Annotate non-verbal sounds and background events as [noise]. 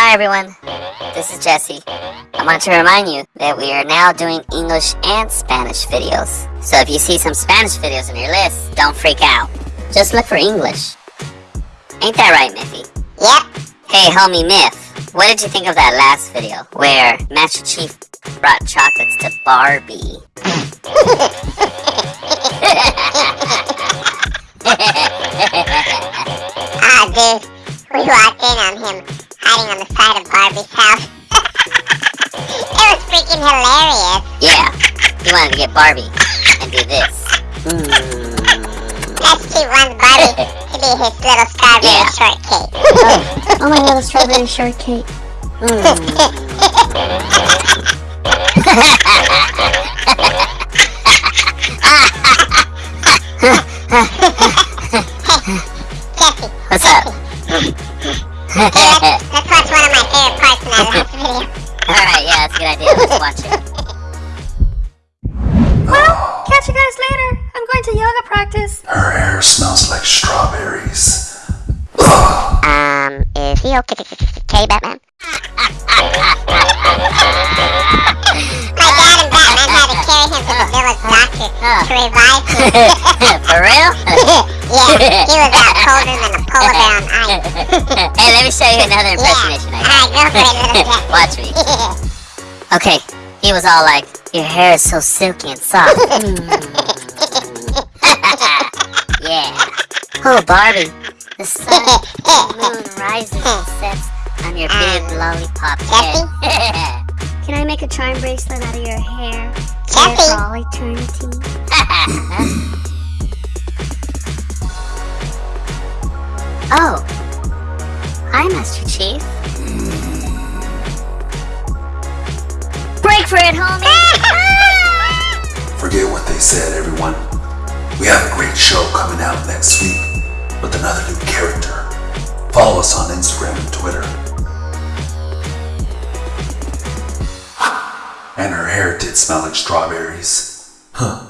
Hi everyone, this is Jesse. I want to remind you that we are now doing English and Spanish videos. So if you see some Spanish videos on your list, don't freak out. Just look for English. Ain't that right, Miffy? Yep. Hey homie Miff, what did you think of that last video where Master Chief brought chocolates to Barbie? [laughs] Ah, dude. We in on him hiding on the side of Barbie's house. [laughs] it was freaking hilarious. Yeah, he wanted to get Barbie and do this. Mm. Let's keep one Barbie [laughs] to be his little strawberry Yeah. shortcake. Oh my little strawberry shortcake. [laughs] Jesse, What's up? Hey, let's, let's watch one of my favorite parts in that [laughs] last video. Alright, yeah, that's a good idea. Let's watch it. [laughs] Well, catch you guys later. I'm going to yoga practice. Her hair smells like strawberries. Um, is he okay, okay Batman? [laughs] My dad and Batman had to carry him to the village doctor to revive him. For real? Yeah, he was out colder than a polar bear on [laughs] ice. hey, let me show you another impersonation I got. Alright, go for it. [laughs] Watch me. [laughs] Okay, he was all like, your hair is so silky and soft. yeah. Oh, Barbie, the sun moon rises and sets on your big um, lollipop head. Can I make a charm bracelet out of your hair? Jesse. for all eternity. Oh. Hi, Master Chief. Break for it, homie! [laughs] Forget what they said, everyone. We have a great show coming out next week with another new character. Follow us on Instagram and Twitter. [gasps] And her hair did smell like strawberries. Huh.